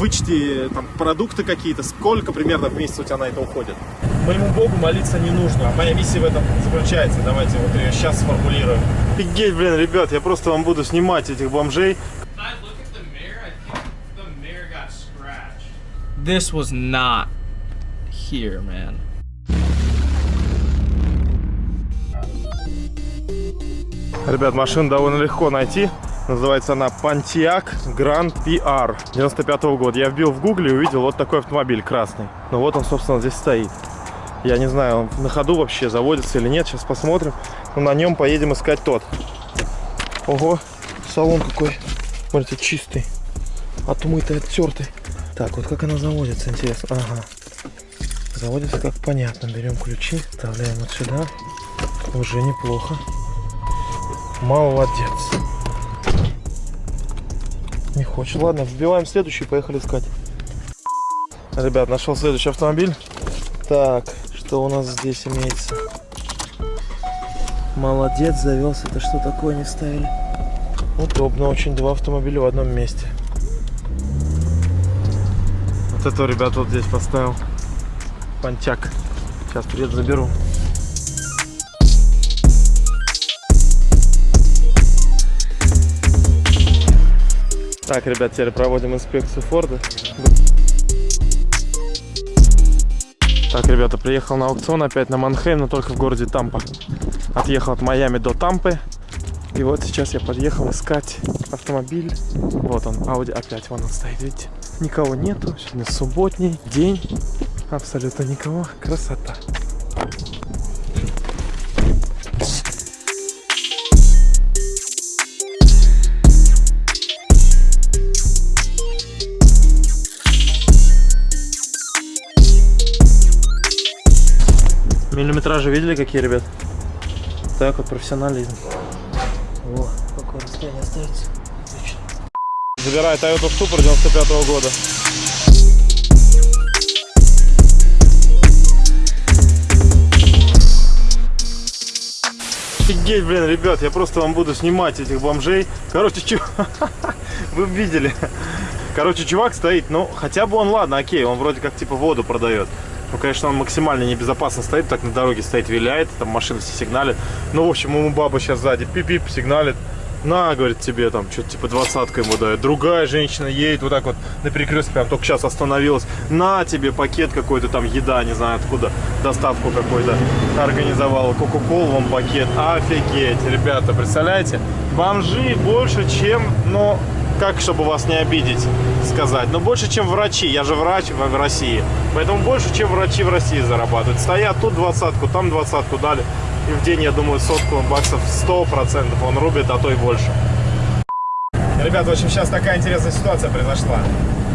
вычти там продукты какие-то, сколько примерно в месяц у тебя на это уходит? Моему Богу молиться не нужно, а моя миссия в этом заключается. Давайте вот ее сейчас сформулируем. Офигеть, блин, ребят, я просто вам буду снимать этих бомжей. This was not here, man. Ребят, машину довольно легко найти. Называется она Pontiac Grand PR 95 -го года. Я вбил в гугле и увидел вот такой автомобиль красный. Ну вот он, собственно, здесь стоит. Я не знаю, он на ходу вообще заводится или нет. Сейчас посмотрим. Но на нем поедем искать тот. Ого, салон какой. Смотрите, чистый. Отмытый, оттертый. Так, вот как она заводится, интересно. Ага. Заводится как понятно. Берем ключи, вставляем вот сюда. Уже неплохо. Молодец. Не хочет. Ладно, вбиваем следующий, поехали искать. Ребят, нашел следующий автомобиль. Так, что у нас здесь имеется? Молодец, завелся. Это что такое не ставили? Удобно очень, два автомобиля в одном месте. Вот это, ребят, вот здесь поставил. Пантяк. Сейчас приеду, заберу. Так, ребят, теперь проводим инспекцию Форда. Так, ребята, приехал на аукцион опять на Манхейм, но только в городе Тампа. Отъехал от Майами до Тампы. И вот сейчас я подъехал искать автомобиль. Вот он, Audi опять, вон он стоит, видите? Никого нету, сегодня субботний день. Абсолютно никого, красота. Миллиметражи видели какие, ребят? Так вот, профессионализм. О, какое расстояние остается. Отлично. Забираю Toyota Supra 95 -го года. Офигеть, блин, ребят, я просто вам буду снимать этих бомжей. Короче, чу... вы видели. Короче, чувак стоит, ну, хотя бы он, ладно, окей, он вроде как типа воду продает. Ну, конечно, он максимально небезопасно стоит, так на дороге стоит, виляет, там машины все сигналят. Ну, в общем, ему баба сейчас сзади пип-пип сигналит. На, говорит, тебе там что-то типа двадцатка ему дает. Другая женщина едет вот так вот на перекрестке, прям только сейчас остановилась. На тебе пакет какой-то там, еда, не знаю откуда, доставку какой-то организовала. Кока-колу вам пакет. Офигеть, ребята, представляете? Бомжи больше, чем, ну, как, чтобы вас не обидеть, сказать, но больше, чем врачи. Я же врач в России. Поэтому больше, чем врачи в России зарабатывают. Стоят тут двадцатку, там двадцатку дали. И в день, я думаю, сотку баксов 100% он рубит, а то и больше. Ребят, в общем, сейчас такая интересная ситуация произошла.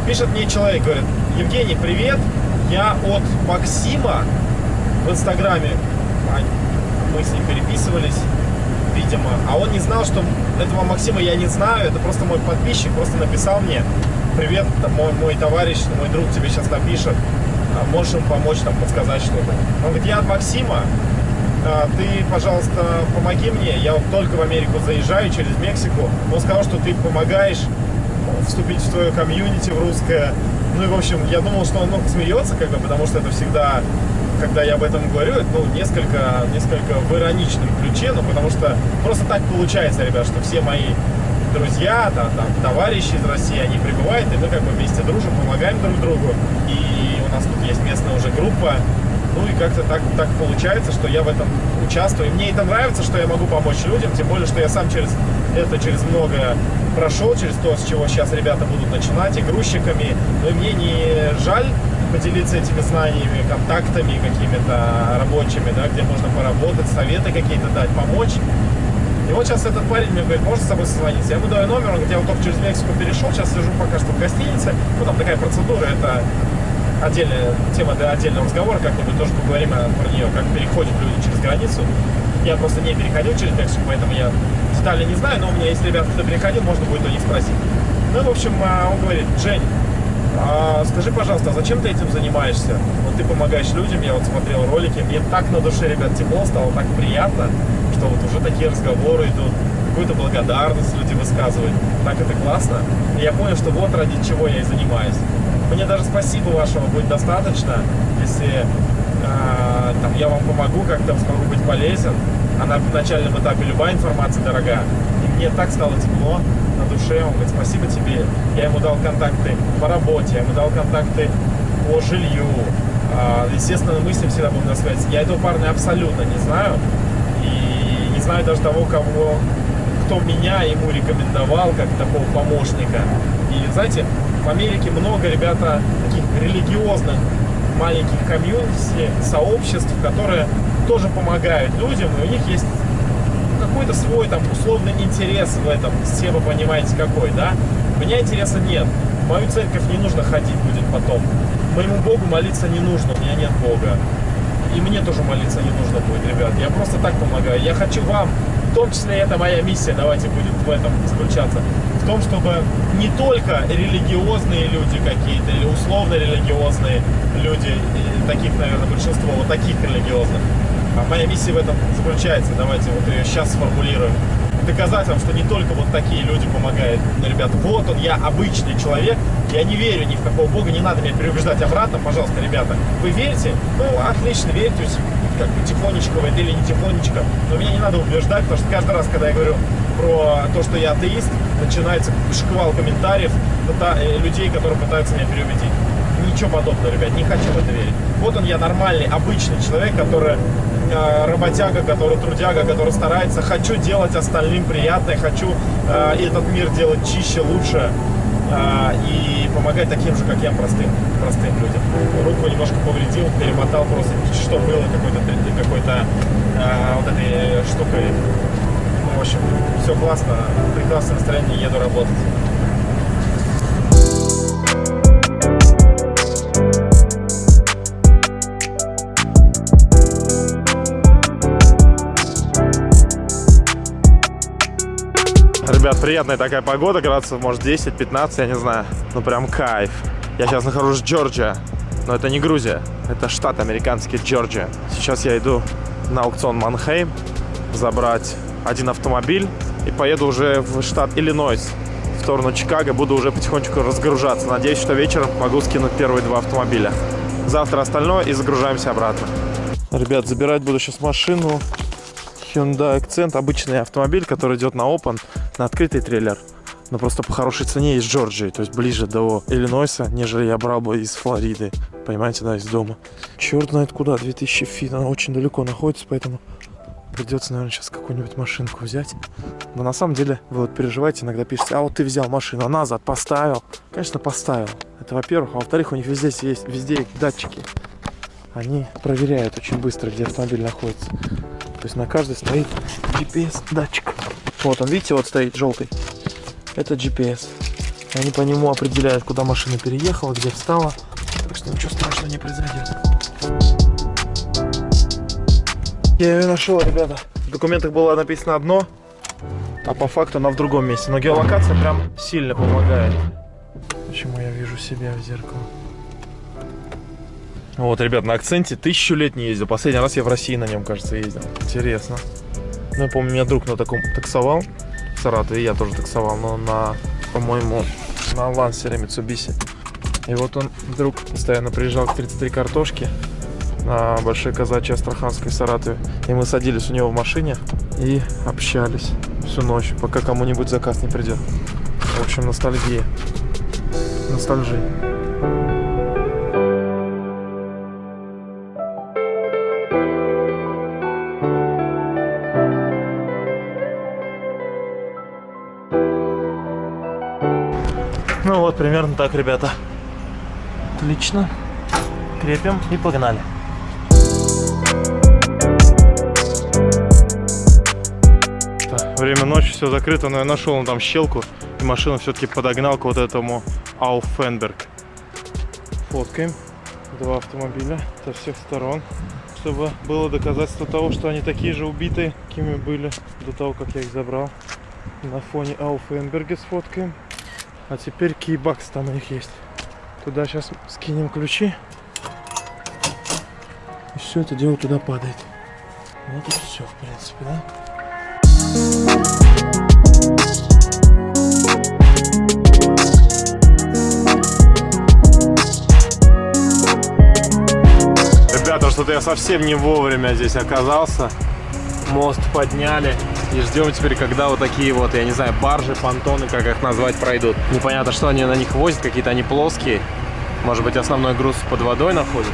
Пишет мне человек, говорит, Евгений, привет, я от Максима в Инстаграме. Мы с ним переписывались, видимо. А он не знал, что этого Максима я не знаю, это просто мой подписчик, просто написал мне, привет, там, мой, мой товарищ, мой друг тебе сейчас напишет, а, можешь им помочь, там, подсказать что-то. Он говорит, я от Максима, а, ты, пожалуйста, помоги мне, я вот только в Америку заезжаю через Мексику. Он сказал, что ты помогаешь вступить в твое комьюнити в русское. Ну и, в общем, я думал, что он ну, смеется, как бы, потому что это всегда, когда я об этом говорю, это, ну, несколько, несколько в ироничном ключе, ну, потому что просто так получается, ребят, что все мои друзья, там, там, товарищи из России, они прибывают, и мы как бы вместе дружим, помогаем друг другу. И у нас тут есть местная уже группа, ну и как-то так, так получается, что я в этом участвую. И мне это нравится, что я могу помочь людям, тем более, что я сам через это, через многое прошел, через то, с чего сейчас ребята будут начинать, и грузчиками. Но мне не жаль поделиться этими знаниями, контактами какими-то рабочими, да, где можно поработать, советы какие-то дать, помочь. И вот сейчас этот парень мне говорит, можно с тобой созвониться? Я ему даю номер, он говорит, я вот только через Мексику перешел, сейчас сижу пока что в гостинице. Ну, там такая процедура, это отдельная тема для отдельного разговора, как-нибудь тоже поговорим про нее, как переходят люди через границу. Я просто не переходил через Мексику, поэтому я детали не знаю, но у меня есть ребята, кто переходил, можно будет у них спросить. Ну, в общем, а, он говорит, Жень, а скажи, пожалуйста, а зачем ты этим занимаешься? Вот ты помогаешь людям, я вот смотрел ролики, мне так на душе, ребят, тепло стало, так приятно, что вот уже такие разговоры идут, какую-то благодарность люди высказывают. так это классно. И я понял, что вот ради чего я и занимаюсь. Мне даже спасибо вашего будет достаточно, если а, там, я вам помогу, как-то смогу быть полезен. А на начальном этапе любая информация дорога. Мне так стало тепло на душе. Он говорит, спасибо тебе. Я ему дал контакты по работе, я ему дал контакты по жилью. А, естественно, мы с ним всегда будем на связи. Я этого парня абсолютно не знаю. И не знаю даже того, кого, кто меня ему рекомендовал как такого помощника. И знаете, в Америке много ребята таких религиозных маленьких комьюнити, сообществ, которые тоже помогают людям, и у них есть какой-то свой там условный интерес в этом, все вы понимаете какой, да? У меня интереса нет. В мою церковь не нужно ходить будет потом. Моему Богу молиться не нужно, у меня нет Бога. И мне тоже молиться не нужно будет, ребят. Я просто так помогаю. Я хочу вам, в том числе это моя миссия, давайте будет в этом заключаться, в том, чтобы не только религиозные люди какие-то или условно религиозные люди, таких, наверное, большинство, вот таких религиозных, а моя миссия в этом заключается. Давайте вот ее сейчас сформулируем. Доказать вам, что не только вот такие люди помогают. Ну, ребята, вот он, я обычный человек. Я не верю ни в какого бога, не надо меня переубеждать обратно. Пожалуйста, ребята, вы верите? Ну, отлично, верьте, как бы тихонечко в это или не тихонечко. Но меня не надо убеждать, потому что каждый раз, когда я говорю про то, что я атеист, начинается шквал комментариев э, людей, которые пытаются меня переубедить ничего подобного, ребят, не хочу в это верить. Вот он я, нормальный, обычный человек, который э, работяга, который трудяга, который старается. Хочу делать остальным приятное, хочу э, этот мир делать чище, лучше э, и помогать таким же, как я, простым, простым людям. Руку немножко повредил, перемотал просто, что было какой-то какой-то э, вот этой штукой. Ну, в общем, все классно, прекрасное настроение, еду работать. Ребят, приятная такая погода, градусов может 10-15, я не знаю. Ну прям кайф. Я сейчас нахожусь в Джорджия, но это не Грузия, это штат американский Джорджия. Сейчас я иду на аукцион Манхейм забрать один автомобиль и поеду уже в штат Иллинойс в сторону Чикаго. Буду уже потихонечку разгружаться. Надеюсь, что вечером могу скинуть первые два автомобиля. Завтра остальное и загружаемся обратно. Ребят, забирать буду сейчас машину. Hyundai Accent, обычный автомобиль, который идет на Open, на открытый трейлер. Но просто по хорошей цене из Джорджии, то есть ближе до Иллинойса, нежели я брал бы из Флориды. Понимаете, да, из дома. Черт знает куда, 2000 feet, она очень далеко находится, поэтому придется, наверное, сейчас какую-нибудь машинку взять. Но на самом деле, вы вот переживаете, иногда пишете, а вот ты взял машину, а назад поставил. Конечно, поставил. Это во-первых. А во-вторых, у них везде есть, везде датчики. Они проверяют очень быстро, где автомобиль находится. То есть на каждой стоит GPS-датчик. Вот он, видите, вот стоит желтый. Это GPS. Они по нему определяют, куда машина переехала, где встала. Так что ничего страшного не произойдет. Я ее нашел, ребята. В документах было написано одно, а по факту она в другом месте. Но геолокация прям сильно помогает. Почему я вижу себя в зеркало? Вот, ребят, на акценте тысячу лет не ездил. Последний раз я в России на нем, кажется, ездил. Интересно. Ну, я помню, меня друг на таком таксовал в Саратове, я тоже таксовал, но на, по-моему, на лансере Mitsubishi. И вот он вдруг постоянно приезжал к 33 картошки на Большой Казачьей Астраханской Саратове. И мы садились у него в машине и общались всю ночь, пока кому-нибудь заказ не придет. В общем, ностальгия. Ностальжия. Так, ребята. Отлично. Крепим и погнали. Время ночи, все закрыто, но я нашел там щелку и машину все-таки подогнал к вот этому Ауфенберг. Фоткаем два автомобиля со всех сторон, чтобы было доказательство того, что они такие же убитые, какими были до того, как я их забрал. На фоне Ауфенберга сфоткаем. А теперь кейбакс там у них есть. Туда сейчас скинем ключи. И все это дело туда падает. Вот и все, в принципе, да? Ребята, что-то я совсем не вовремя здесь оказался. Мост подняли. И ждем теперь, когда вот такие вот, я не знаю, баржи, понтоны, как их назвать, пройдут. Непонятно, что они на них возят, какие-то они плоские. Может быть, основной груз под водой находится.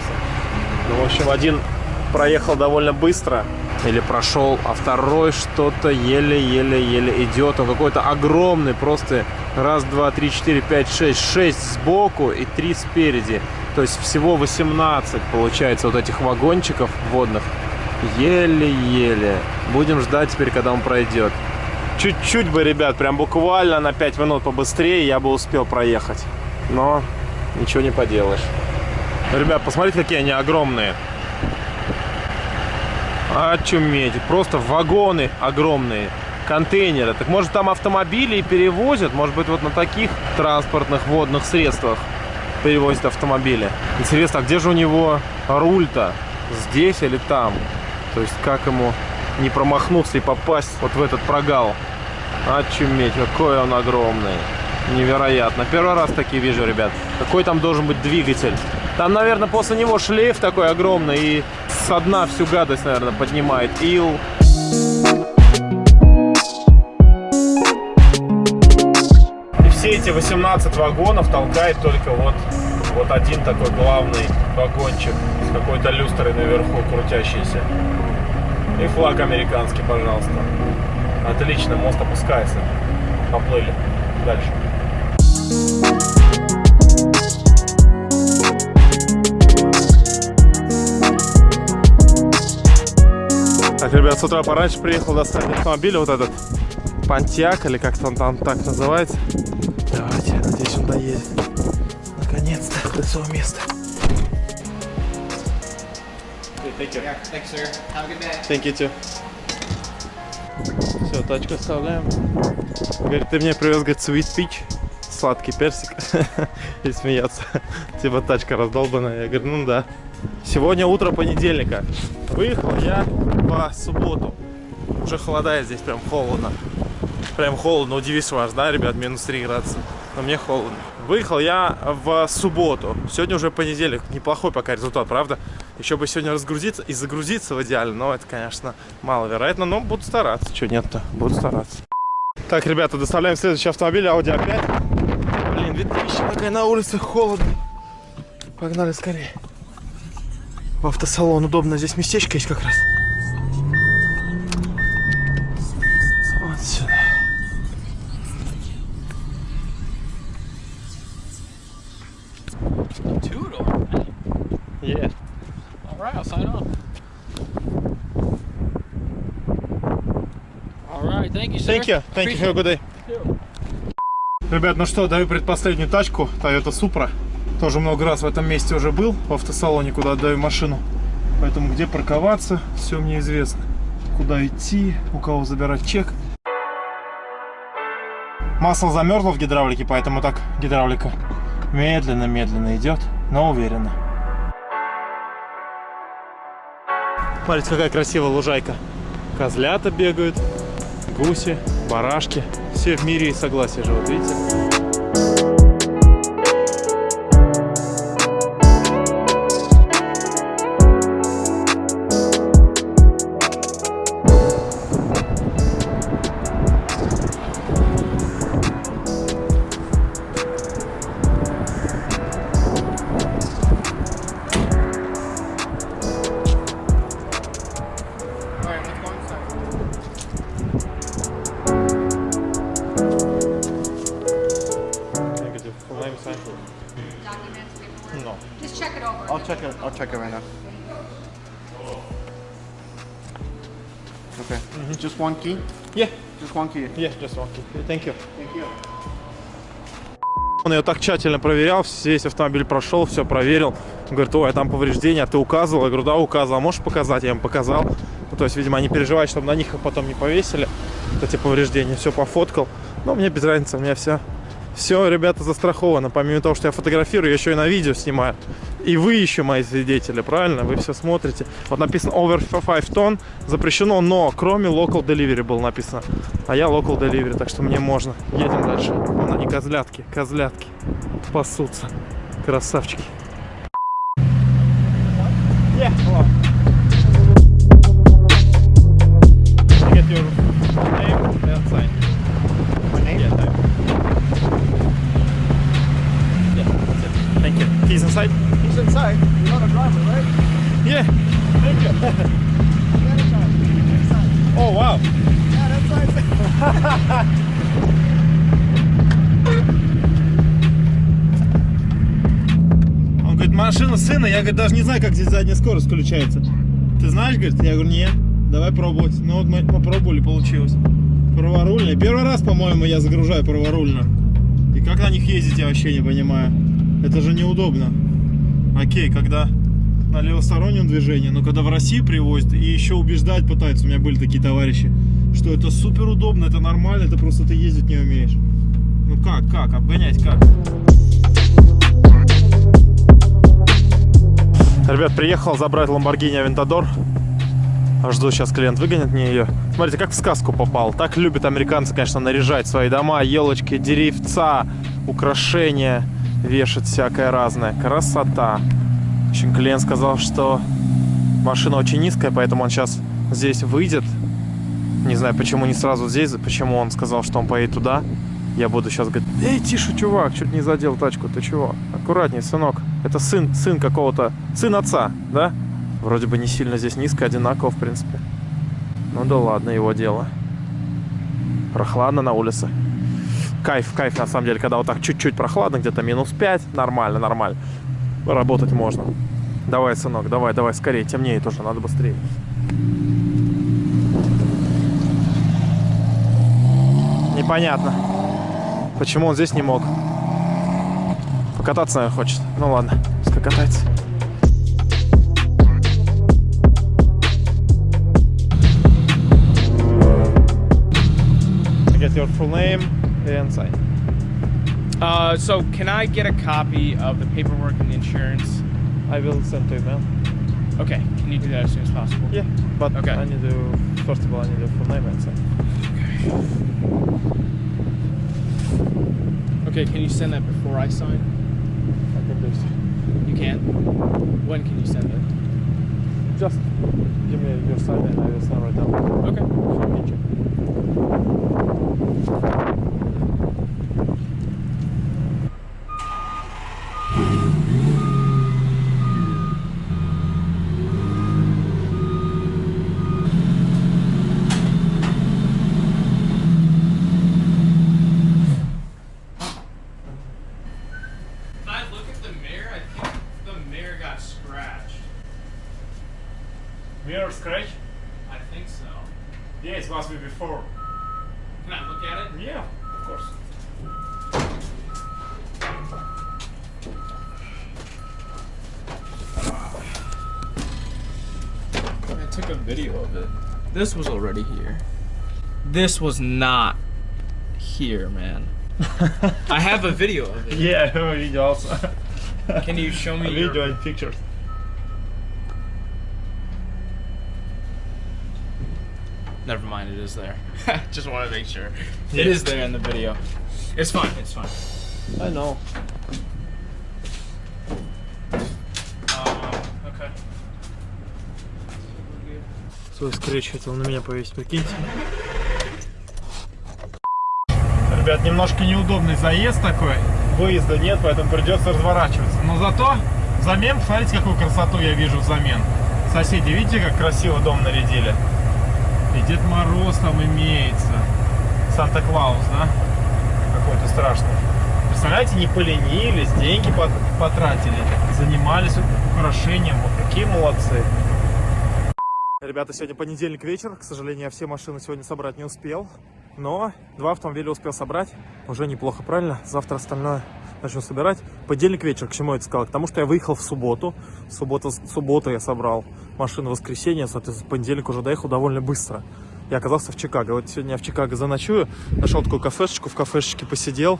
Ну, в общем, один проехал довольно быстро. Или прошел, а второй что-то еле-еле-еле идет. Он какой-то огромный, просто раз, два, три, четыре, пять, шесть. Шесть сбоку и три спереди. То есть всего 18 получается вот этих вагончиков водных. Еле-еле. Будем ждать теперь, когда он пройдет. Чуть-чуть бы, ребят, прям буквально на 5 минут побыстрее я бы успел проехать. Но ничего не поделаешь. Ребят, посмотрите, какие они огромные. Очуметь. Просто вагоны огромные. Контейнеры. Так может там автомобили и перевозят? Может быть вот на таких транспортных водных средствах перевозят автомобили. Интересно, а где же у него руль-то? Здесь или там? То есть как ему не промахнуться и попасть вот в этот прогал? Очуметь, какой он огромный. Невероятно. Первый раз такие вижу, ребят. Какой там должен быть двигатель? Там, наверное, после него шлейф такой огромный и со дна всю гадость, наверное, поднимает. Ил. И все эти 18 вагонов толкает только вот, вот один такой главный вагончик какой-то люстрой наверху крутящийся. И флаг американский, пожалуйста. Отлично, мост опускается. Поплыли дальше. Так, ребят, с утра пораньше приехал достать автомобиль, вот этот Пантьяк, или как-то он там так называется. Давайте, надеюсь, он доедет. Наконец-то до своего места. Yeah, thanks, sir. Have a good day. Thank you too. Все, тачку оставляем. Говорит, ты мне привез, говорит, sweet peach, сладкий персик. И смеяться. Типа тачка раздолбанная. Я говорю, ну да. Сегодня утро понедельника. Выехал я по субботу. Уже холодает здесь, прям холодно. Прям холодно. Удивишь вас, да, ребят, минус 3 градуса. Но мне холодно. Выехал я в субботу. Сегодня уже понедельник. Неплохой пока результат, правда? Еще бы сегодня разгрузиться и загрузиться в идеале. Но это, конечно, маловероятно. Но буду стараться. Что нет-то? Буду стараться. Так, ребята, доставляем следующий автомобиль. Audi A5. Блин, 2000 какая на улице холодно. Погнали скорее. В автосалон удобно. Здесь местечко есть как раз. Thank you. Thank you. Have a good day. Ребят, ну что, даю предпоследнюю тачку. Toyota Supra. Тоже много раз в этом месте уже был, в автосалоне, куда отдаю машину. Поэтому где парковаться, все мне известно. Куда идти, у кого забирать чек. Масло замерзло в гидравлике, поэтому так гидравлика медленно-медленно идет, но уверенно. Смотрите, какая красивая лужайка. Козлята бегают, гуси, барашки. Все в мире и согласии живут, видите? Okay. Just one key. Yeah, Just one key. yeah, just one. Thank you. Thank you. Он ее так тщательно проверял, весь автомобиль прошел, все проверил. Он говорит, ой, а там повреждения, а ты указывал? Я говорю, да, указывал. А можешь показать? Я ему показал. Ну, то есть, видимо, они переживают, чтобы на них их потом не повесили. Вот эти повреждения. Все пофоткал. Но мне без разницы, у меня все, все, ребята, застраховано. Помимо того, что я фотографирую, я еще и на видео снимаю. И вы еще мои свидетели, правильно? Вы все смотрите. Вот написано over 5 тонн, запрещено, но кроме local delivery было написано. А я local delivery, так что мне можно. Едем дальше. Вон они, козлятки, козлятки. Пасутся. Красавчики. Yeah, inside? He's inside. You're not a driver, right? Yeah. Thank you. Oh, wow. Yeah, that's right. Он говорит, машина сына, я говорит, даже не знаю, как здесь задняя скорость включается. Ты знаешь, говорит? Я говорю, нет, давай пробовать. Ну вот мы попробовали, получилось. Праворульная. Первый раз, по-моему, я загружаю праворульно. И как на них ездить, я вообще не понимаю. Это же неудобно. Окей, когда на левостороннем движении, но когда в Россию привозят и еще убеждать пытаются, у меня были такие товарищи, что это супер удобно, это нормально, это просто ты ездить не умеешь. Ну как, как, обгонять как? Ребят, приехал забрать Lamborghini Aventador. Жду, сейчас клиент выгонит мне ее. Смотрите, как в сказку попал. Так любят американцы, конечно, наряжать свои дома. Елочки, деревца, украшения, вешать всякое разное. Красота. В общем, клиент сказал, что машина очень низкая, поэтому он сейчас здесь выйдет. Не знаю, почему не сразу здесь, почему он сказал, что он поедет туда. Я буду сейчас говорить, эй, тише, чувак, чуть не задел тачку, ты чего? Аккуратней, сынок. Это сын, сын какого-то, сын отца, да? Вроде бы не сильно здесь низко, одинаково, в принципе. Ну да ладно, его дело. Прохладно на улице. Кайф, кайф, на самом деле, когда вот так чуть-чуть прохладно, где-то минус 5, нормально, нормально. Работать можно. Давай, сынок, давай, давай, скорее, темнеет уже, надо быстрее. Непонятно. Почему он здесь не мог? Покататься, наверное, хочет. Ну ладно, пускай. Get your full name and sign. Uh, so can I get a copy of the paperwork and the insurance? I will send to email. Okay, can you do that as soon as possible? Yeah, but Okay. I need to, first of all, I need your full name and sign. Okay, Okay, can you send that before I sign? I can do it. You can. When can you send it? Just give me your sign and I will sign right now. Okay. Show me check. If I look at the mirror, I think the mirror got scratched. Mirror scratch? I think so. Yeah, it must be before. Can I look at it? Yeah, of course. I took a video of it. This was already here. This was not here, man. I have a video of it. Yeah, I have also. Can you show a me your- and pictures. Never mind, it is there. Just want to make sure. It is there in the video. It's fine. It's fine. I know. Свой скретч хотел на меня повесить, прикиньте. Ребят, немножко неудобный заезд такой. Выезда нет, поэтому придется разворачиваться. Но зато взамен, смотрите, какую красоту я вижу взамен. Соседи, видите, как красиво дом нарядили? И Дед Мороз там имеется. Санта-Клаус, да? Какой-то страшный. Представляете, не поленились, деньги пот- потратили, занимались украшением. Вот какие молодцы. Ребята, сегодня понедельник вечер. К сожалению, я все машины сегодня собрать не успел. Но два автомобиля успел собрать. Уже неплохо, правильно? Завтра остальное начну собирать. Понедельник вечер, к чему я это сказал? К тому, что я выехал в субботу. Суббота, суббота я собрал машину в воскресенье. Соответственно, понедельник уже доехал довольно быстро. Я оказался в Чикаго. Вот сегодня я в Чикаго заночую. Нашел такую кафешечку. В кафешечке посидел.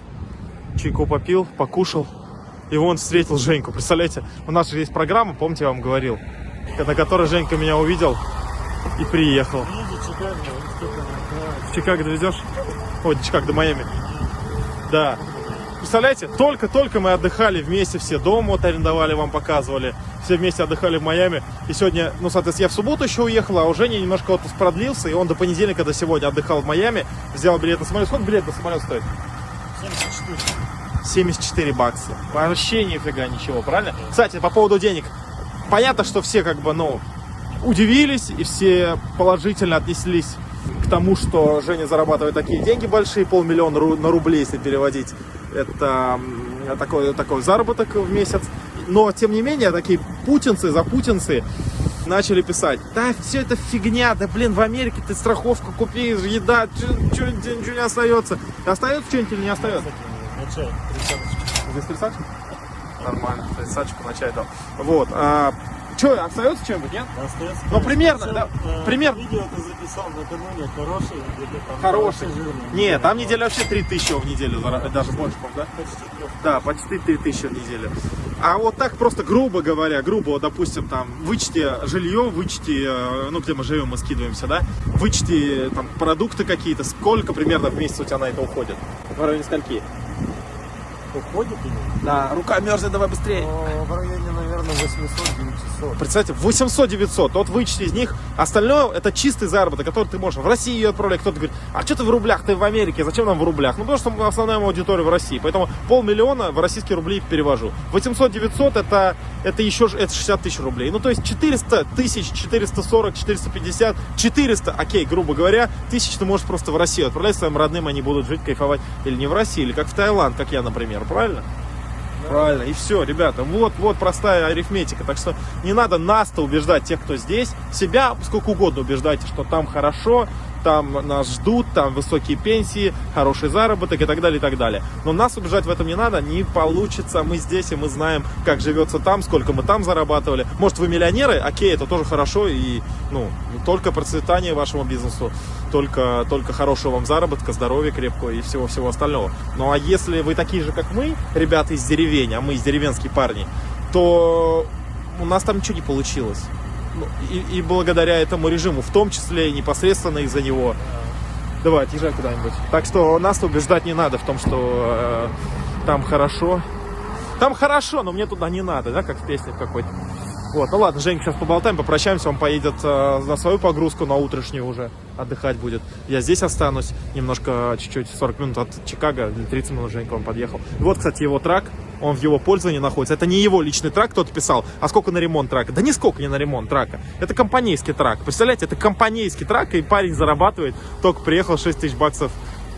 Чайку попил, покушал. И вон встретил Женьку. Представляете, у нас же есть программа, помните, я вам говорил, на которой Женька меня увидел и приехал. В Чикаго довезешь? До Чикаго, до Майами. Да. Представляете, только-только мы отдыхали вместе, все дом вот арендовали, вам показывали, все вместе отдыхали в Майами. И сегодня, ну, соответственно, я в субботу еще уехал, а у Жени немножко отпуск продлился, и он до понедельника, до сегодня отдыхал в Майами, взял билет на самолет. Сколько билет на самолет стоит? 74 бакса. Вообще нифига ничего, правильно? Кстати, по поводу денег. Понятно, что все как бы, ну, удивились и все положительно отнеслись к тому, что Женя зарабатывает такие деньги большие, полмиллиона ру- на рубли, если переводить. Это такой, такой заработок в месяц. Но, тем не менее, такие путинцы, запутинцы начали писать, да, все это фигня, да, блин, в Америке ты страховку купи, еда, ничего не остается. Остается что-нибудь или не остается? Здесь тридцаточка? Нормально, тридцаточку на чай дал. Вот. А, что, остается что-нибудь, нет? Остается, Ну, примерно, Причем, да, э, примерно. Видео ты записал накануне, хороший или там Хороший. жирный? Нет, там неделя вообще 3000 в неделю, даже больше, да? Почти трех. Да, почти 3000 в неделю. А вот так просто, грубо говоря, грубо, допустим, там, вычти жилье, вычти, э, ну, где мы живем, мы скидываемся, да, вычти, там, продукты какие-то, сколько примерно в месяц у тебя на это уходит? В районе скольки? Уходит или? Да, рука мерзнет, давай быстрее. В районе, наверное, 800-900. Представьте, 800-900, вот вычти из них, остальное это чистый заработок, который ты можешь в России ее отправлять. Кто-то говорит, а что ты в рублях, ты в Америке, зачем нам в рублях? Ну, потому что основная аудитория в России, поэтому полмиллиона в российские рубли перевожу. 800-900 это, это еще это 60 тысяч рублей. Ну, то есть 400 тысяч, 440, 450, 400, окей, грубо говоря, тысяч ты можешь просто в Россию отправлять своим родным, они будут жить, кайфовать. Или не в России, или как в Таиланд, как я, например, правильно? Правильно, и все, ребята, вот, вот простая арифметика. Так что не надо нас-то убеждать, тех, кто здесь, себя сколько угодно убеждайте, что там хорошо, там нас ждут, там высокие пенсии, хороший заработок и так далее, и так далее. Но нас убеждать в этом не надо, не получится. Мы здесь, и мы знаем, как живется там, сколько мы там зарабатывали. Может, вы миллионеры? Окей, это тоже хорошо, и, ну, только процветание вашему бизнесу, только, только хорошего вам заработка, здоровья крепкого и всего-всего остального. Ну, а если вы такие же, как мы, ребята из деревень, а мы из деревенские парни, то у нас там ничего не получилось. Ну, И, и благодаря этому режиму, в том числе и непосредственно из-за него. Давай, отъезжай куда-нибудь. Так что нас убеждать не надо в том, что э, там хорошо. Там хорошо, но мне туда не надо, да, как в песне какой-то. Вот, ну ладно, Женька, сейчас поболтаем, попрощаемся, он поедет э, на свою погрузку, на утрешнюю уже отдыхать будет. Я здесь останусь, немножко, чуть-чуть, 40 минут от Чикаго, или 30 минут Женька он подъехал. Вот, кстати, его трак, он в его пользовании находится. Это не его личный трак, кто-то писал, а сколько на ремонт трака? Да нисколько не на ремонт трака. Это компанейский трак. Представляете, это компанейский трак, и парень зарабатывает, только приехал 6 тысяч баксов,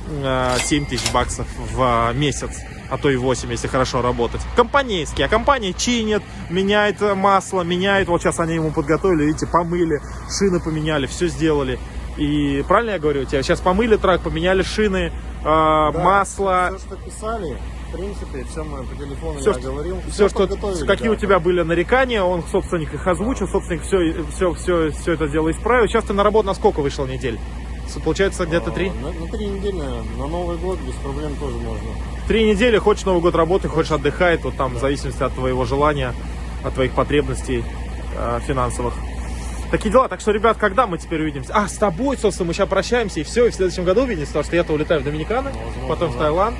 э, 7 тысяч баксов в э, месяц а то и 8, если хорошо работать. Компанейский, а компания чинит, меняет масло, меняет, вот сейчас они ему подготовили, видите, помыли, шины поменяли, все сделали. И правильно я говорю, тебя сейчас помыли трак, поменяли шины, э, масло, Все, что писали, в принципе, все мы по телефону Все, я что- говорил. все, что, подготовили, какие да. у тебя были нарекания, он собственник их озвучил, собственник все, все, все, все это дело исправил. Сейчас ты на работу на сколько вышел недель? С- Получается где-то три? А, На, на три недели, на Новый год без проблем тоже можно. Три недели, хочешь Новый год работать, хочешь отдыхать, вот там в зависимости от твоего желания, от твоих потребностей э, финансовых. Такие дела. Так что, ребят, когда мы теперь увидимся? А, с тобой, собственно, мы сейчас прощаемся и все, и в следующем году увидимся, потому что я-то улетаю в Доминиканы, Возможно, потом в да. Таиланд.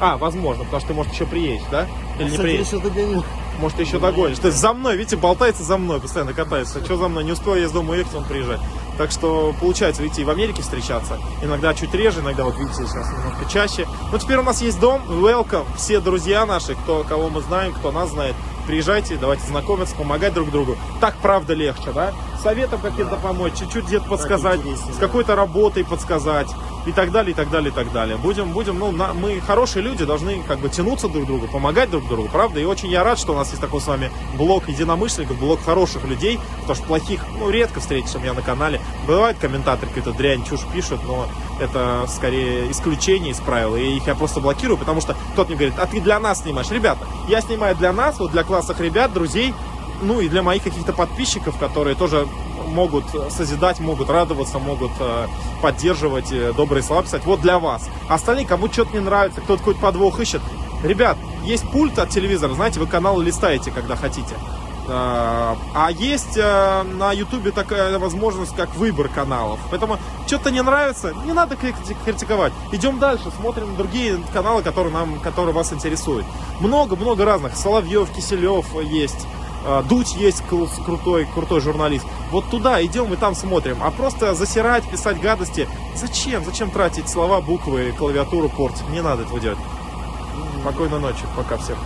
А, возможно, потому что ты, может, еще приедешь, да? Или не Кстати, приедешь? еще догоню. Может, еще догонишь. То есть за мной, видите, болтается за мной, постоянно катается. Что за мной? Не успел я из дома уехать, он приезжает. Так что получается, видите, и в Америке встречаться. Иногда чуть реже, иногда, вот видите, сейчас немножко чаще. Но теперь у нас есть дом, welcome, все друзья наши, кто, кого мы знаем, кто нас знает. Приезжайте, давайте знакомиться, помогать друг другу. Так правда легче, да? Советом каким-то помочь, чуть-чуть где-то подсказать, с какой-то работой подсказать и так далее, и так далее, и так далее. Будем, будем, ну, на- мы хорошие люди, должны как бы тянуться друг к другу, помогать друг другу, правда? И очень я рад, что у нас есть такой с вами блок единомышленников, блок хороших людей, потому что плохих, ну, редко встретишь у меня на канале. Бывают комментаторы какие-то дрянь, чушь пишут, но это скорее исключение из правил, и их я просто блокирую, потому что кто-то мне говорит, а ты для нас снимаешь. Ребята, я снимаю для нас, вот для классных ребят, друзей, ну и для моих каких-то подписчиков, которые тоже могут созидать, могут радоваться, могут э, поддерживать, э, добрые слова писать. Вот для вас. Остальные, кому что-то не нравится, кто-то какой-то подвох ищет. Ребят, есть пульт от телевизора, знаете, вы каналы листаете, когда хотите. А а есть э, на Ютубе такая возможность, как выбор каналов. Поэтому что-то не нравится, не надо крити- критиковать. Идем дальше, смотрим другие каналы, которые нам, которые вас интересуют. Много-много разных. Соловьев, Киселев есть. Э, Дудь есть кру- крутой, крутой журналист. Вот туда идем и там смотрим. А просто засирать, писать гадости. Зачем? Зачем тратить слова, буквы, клавиатуру портить? Не надо этого делать. Спокойной ночи. Пока всем.